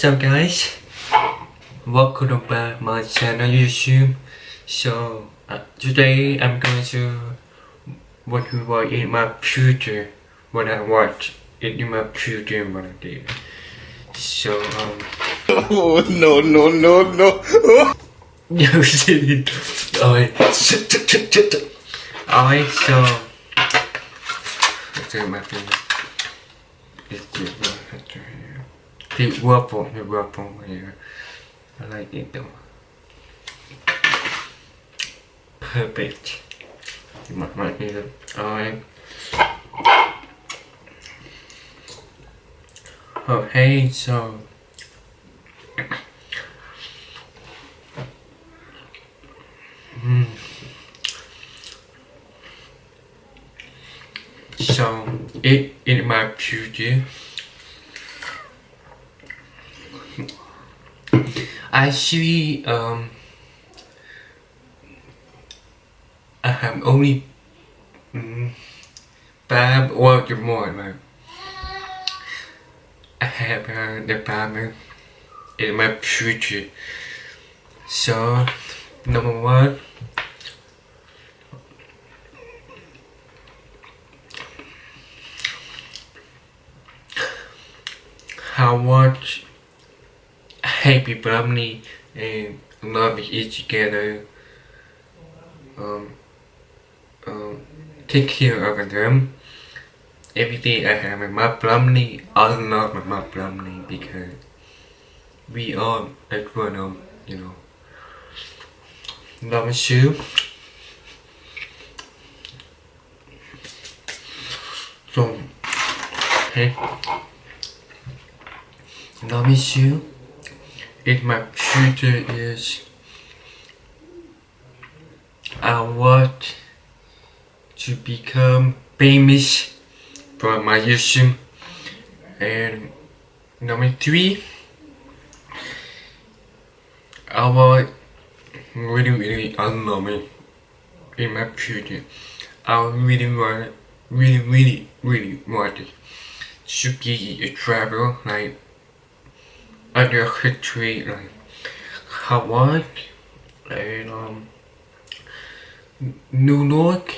What's up guys? Welcome back my channel YouTube. So uh, today I'm going to what we watch in my future. What I watch in my future what I did. So um Oh no no no no! Yo shit. Alright. Alright so Let's do my finger. Let's do my finger here. The waffle, the waffle here. I like it though. Perfect. My, my here. Alright. Oh hey, so Hmm. So it in my future I see um I have only mm, five or more I have uh, the farmer in my future. So number one how much happy family and love each together. Um, um, take care of them. Every day I have my family I love my family because we are a grown up you know. Love you. So hey. Love you in my future is uh, I want to become famous for my YouTube. And number three I want really really unknown in my future I really want really really really want to be a travel like other country like Hawaii and um New York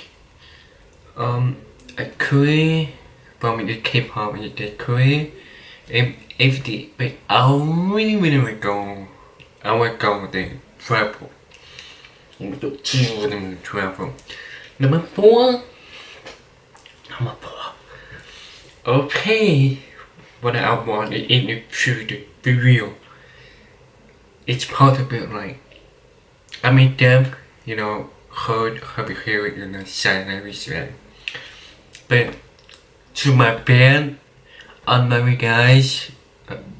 um a Korea but from the K-pop and the Korea and everything but I really really to go I to go there travel to travel. Number four. Number four. Okay what I want in the future be real. It's possible like I mean them, you know, heard her behavior in a sign way. But to my band, you guys.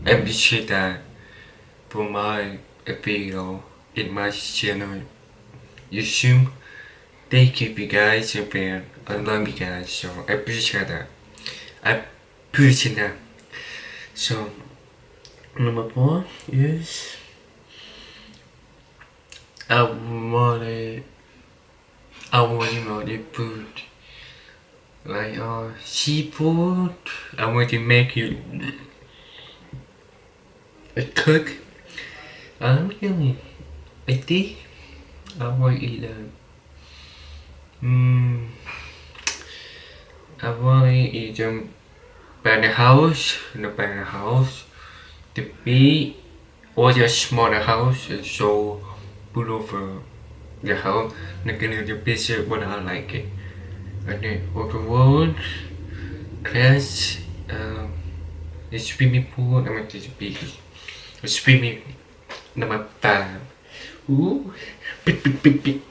I appreciate that for my video in my channel you YouTube. Thank you, you guys, your band. I love you guys, so I appreciate that. I appreciate that. So number four is I wanna I want to know the food. Like uh seafood I want to make you a cook. I'm really I think I want to eat a mm, I want to eat um by the house in the by the the big or the smaller house so beautiful the house. Looking at the picture when I like it. And then over the world class um, the swimming pool I'm going to be a swimming number five ooh big big big big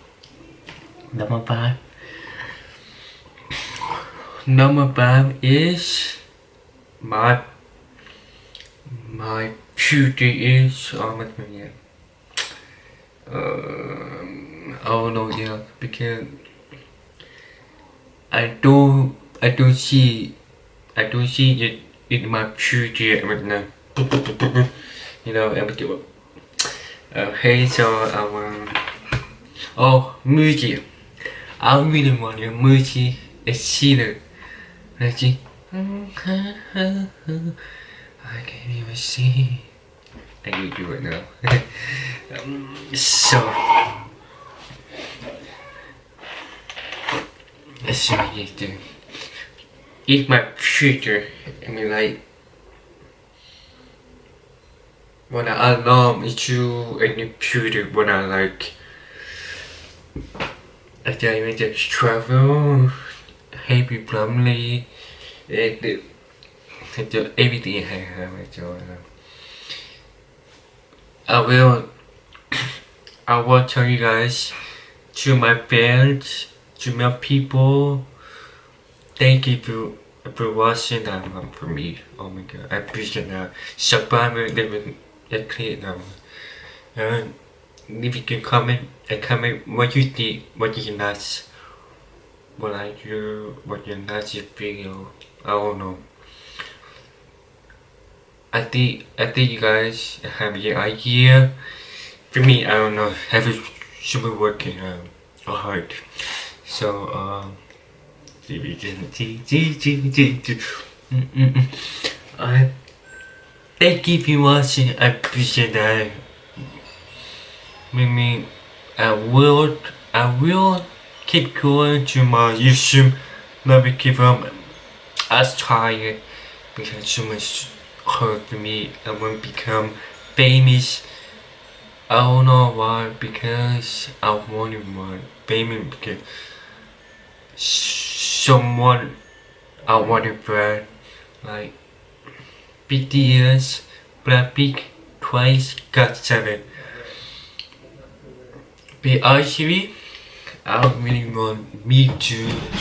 number five number five is my my future is oh my god um oh no yeah because I don't I don't see I don't see it in my future right now you know em kiểu uh, hey so um oh music I really want your music I see the I can't even see I need you right now. um, so, so I need to eat my future. I mean, like, when I alarm issue in the future, when I like, I tell you, just travel, happy family, everything I have enjoyed. I will I will tell you guys to my fans, to my people, thank you for, for watching that one for me. Oh my god, I appreciate that. Subscribe and click now. And if you can comment and comment what you think, what you like, what I do, what you like this video. I don't know. I think I think you guys have an idea. For me, I don't know. Have it should be working um, hard. So um, I thank you for watching. I appreciate that. Maybe I will I will keep going to my YouTube. Maybe keep um as tired because so much hurt for me. I want to become famous. I don't know why because I wanted more famous because someone I wanted friend like BTS, Blackpink, Twice, GOT7. I really want me to